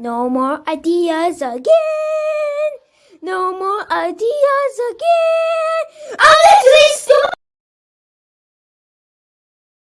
No more ideas again. No more ideas again.